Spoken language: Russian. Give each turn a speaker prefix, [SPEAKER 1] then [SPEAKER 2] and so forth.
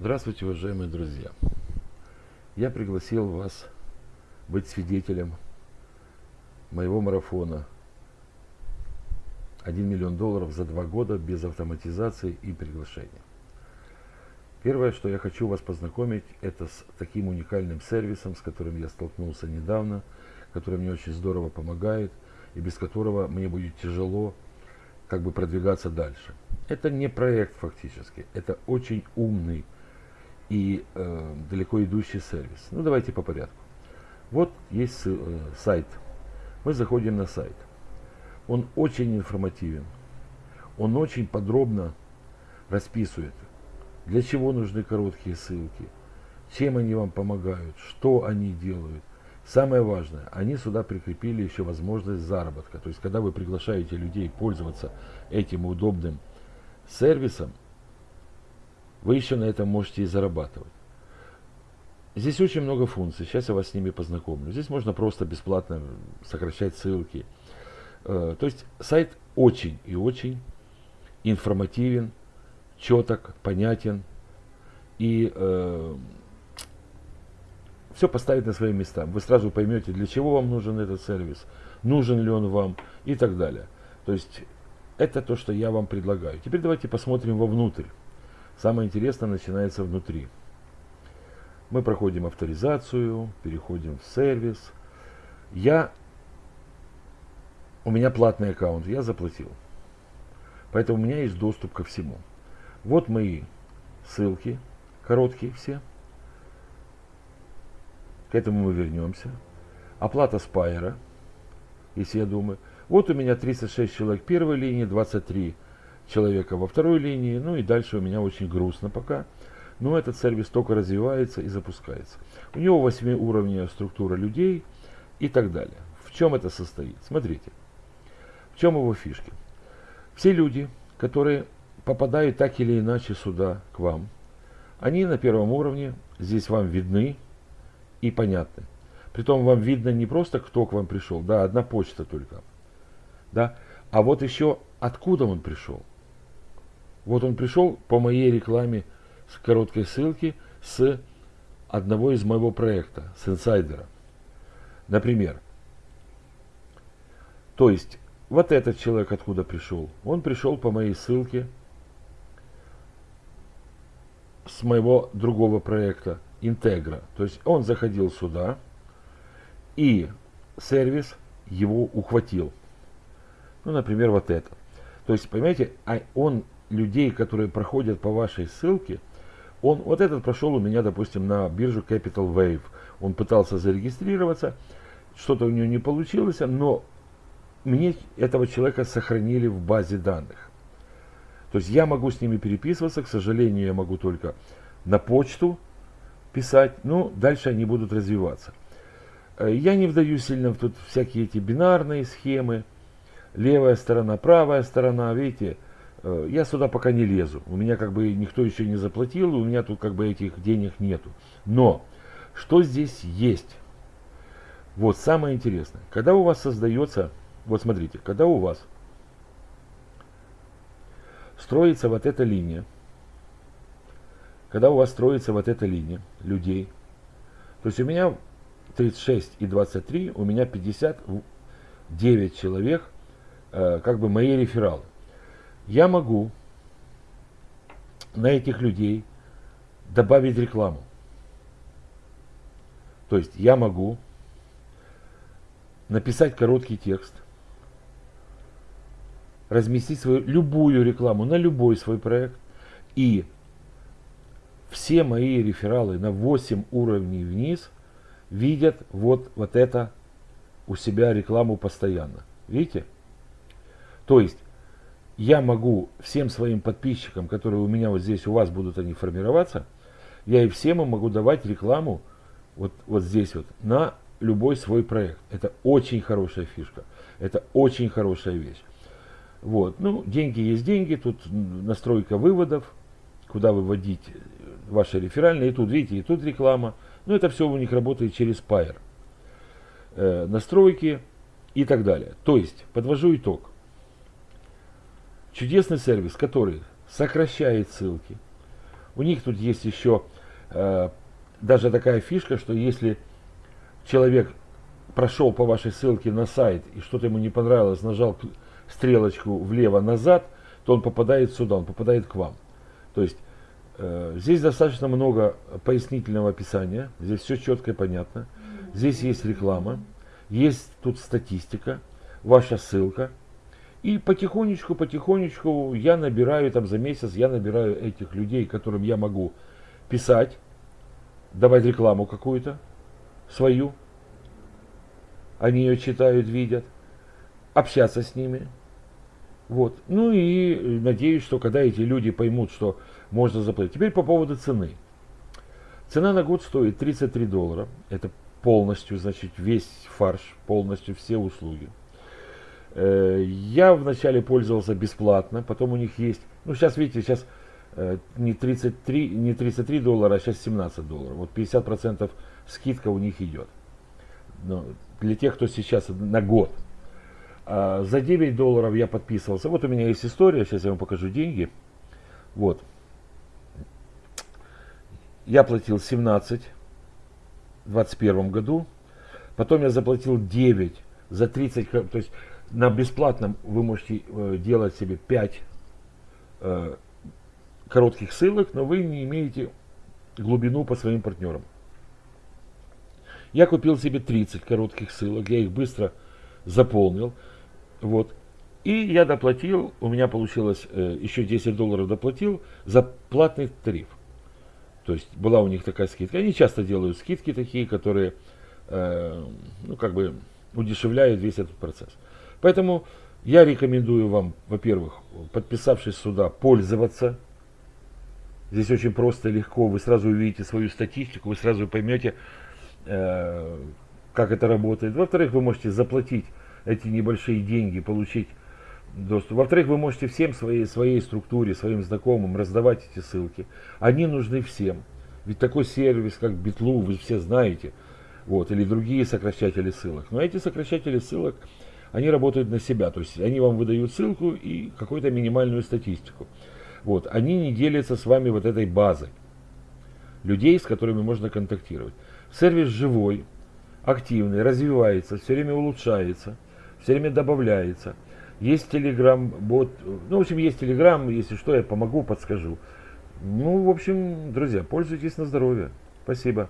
[SPEAKER 1] Здравствуйте, уважаемые друзья! Я пригласил вас быть свидетелем моего марафона 1 миллион долларов за два года без автоматизации и приглашения. Первое, что я хочу вас познакомить, это с таким уникальным сервисом, с которым я столкнулся недавно, который мне очень здорово помогает и без которого мне будет тяжело как бы продвигаться дальше. Это не проект фактически, это очень умный и э, далеко идущий сервис. Ну, давайте по порядку. Вот есть э, сайт. Мы заходим на сайт. Он очень информативен. Он очень подробно расписывает, для чего нужны короткие ссылки, чем они вам помогают, что они делают. Самое важное, они сюда прикрепили еще возможность заработка. То есть, когда вы приглашаете людей пользоваться этим удобным сервисом, вы еще на этом можете и зарабатывать. Здесь очень много функций, сейчас я вас с ними познакомлю. Здесь можно просто бесплатно сокращать ссылки. Э, то есть сайт очень и очень информативен, четок, понятен и э, все поставить на свои места. Вы сразу поймете, для чего вам нужен этот сервис, нужен ли он вам и так далее. То есть это то, что я вам предлагаю. Теперь давайте посмотрим вовнутрь. Самое интересное начинается внутри. Мы проходим авторизацию, переходим в сервис. Я, у меня платный аккаунт, я заплатил. Поэтому у меня есть доступ ко всему. Вот мои ссылки, короткие все. К этому мы вернемся. Оплата спайера, если я думаю. Вот у меня 36 человек первой линии, 23 человека во второй линии. Ну и дальше у меня очень грустно пока. Но этот сервис только развивается и запускается. У него 8 уровней структура людей и так далее. В чем это состоит? Смотрите. В чем его фишки? Все люди, которые попадают так или иначе сюда, к вам, они на первом уровне, здесь вам видны и понятны. Притом вам видно не просто, кто к вам пришел, да, одна почта только, да, а вот еще откуда он пришел. Вот он пришел по моей рекламе с короткой ссылки с одного из моего проекта, с инсайдера. Например, то есть вот этот человек откуда пришел? Он пришел по моей ссылке с моего другого проекта, Интегра. То есть он заходил сюда, и сервис его ухватил. Ну, например, вот это. То есть, понимаете, а он людей, которые проходят по вашей ссылке, он, вот этот прошел у меня, допустим, на биржу Capital Wave. Он пытался зарегистрироваться, что-то у него не получилось, но мне этого человека сохранили в базе данных. То есть я могу с ними переписываться, к сожалению, я могу только на почту писать, но дальше они будут развиваться. Э, я не вдаю сильно в тут всякие эти бинарные схемы, левая сторона, правая сторона, видите, я сюда пока не лезу. У меня как бы никто еще не заплатил, у меня тут как бы этих денег нету. Но что здесь есть? Вот самое интересное. Когда у вас создается, вот смотрите, когда у вас строится вот эта линия, когда у вас строится вот эта линия людей, то есть у меня 36 и 23, у меня 59 человек, э, как бы мои рефералы я могу на этих людей добавить рекламу. То есть я могу написать короткий текст, разместить свою любую рекламу на любой свой проект и все мои рефералы на 8 уровней вниз видят вот, вот это у себя рекламу постоянно. Видите? То есть я могу всем своим подписчикам, которые у меня вот здесь, у вас будут они формироваться, я и всем им могу давать рекламу вот, вот здесь вот на любой свой проект. Это очень хорошая фишка. Это очень хорошая вещь. Вот. Ну, деньги есть деньги, тут настройка выводов, куда выводить ваши реферальные. И тут, видите, и тут реклама. Но это все у них работает через Pair. Э, настройки и так далее. То есть, подвожу итог. Чудесный сервис, который сокращает ссылки. У них тут есть еще э, даже такая фишка, что если человек прошел по вашей ссылке на сайт и что-то ему не понравилось, нажал стрелочку влево-назад, то он попадает сюда, он попадает к вам. То есть э, здесь достаточно много пояснительного описания, здесь все четко и понятно. Здесь есть реклама, есть тут статистика, ваша ссылка. И потихонечку, потихонечку я набираю, там за месяц я набираю этих людей, которым я могу писать, давать рекламу какую-то свою. Они ее читают, видят, общаться с ними. Вот. Ну и надеюсь, что когда эти люди поймут, что можно заплатить. Теперь по поводу цены. Цена на год стоит 33 доллара. Это полностью, значит, весь фарш, полностью все услуги. Э, я вначале пользовался бесплатно, потом у них есть, ну сейчас видите, сейчас э, не 33, не 33 доллара, а сейчас 17 долларов. Вот 50% скидка у них идет. Но для тех, кто сейчас на год. А за 9 долларов я подписывался. Вот у меня есть история, сейчас я вам покажу деньги. Вот. Я платил 17 в 2021 году. Потом я заплатил 9 за 30, то есть на бесплатном вы можете э, делать себе 5 э, коротких ссылок, но вы не имеете глубину по своим партнерам. Я купил себе 30 коротких ссылок, я их быстро заполнил. Вот. И я доплатил, у меня получилось э, еще 10 долларов доплатил за платный тариф. То есть была у них такая скидка. Они часто делают скидки такие, которые, э, ну, как бы удешевляют весь этот процесс. Поэтому я рекомендую вам, во-первых, подписавшись сюда, пользоваться. Здесь очень просто легко. Вы сразу увидите свою статистику, вы сразу поймете, э, как это работает. Во-вторых, вы можете заплатить эти небольшие деньги, получить доступ. Во-вторых, вы можете всем своей, своей структуре, своим знакомым раздавать эти ссылки. Они нужны всем. Ведь такой сервис, как Битлу, вы все знаете. Вот, или другие сокращатели ссылок. Но эти сокращатели ссылок, они работают на себя. То есть они вам выдают ссылку и какую-то минимальную статистику. Вот, они не делятся с вами вот этой базой людей, с которыми можно контактировать. Сервис живой, активный, развивается, все время улучшается, все время добавляется. Есть телеграм, бот, ну, в общем, есть телеграм, если что, я помогу, подскажу. Ну, в общем, друзья, пользуйтесь на здоровье. Спасибо.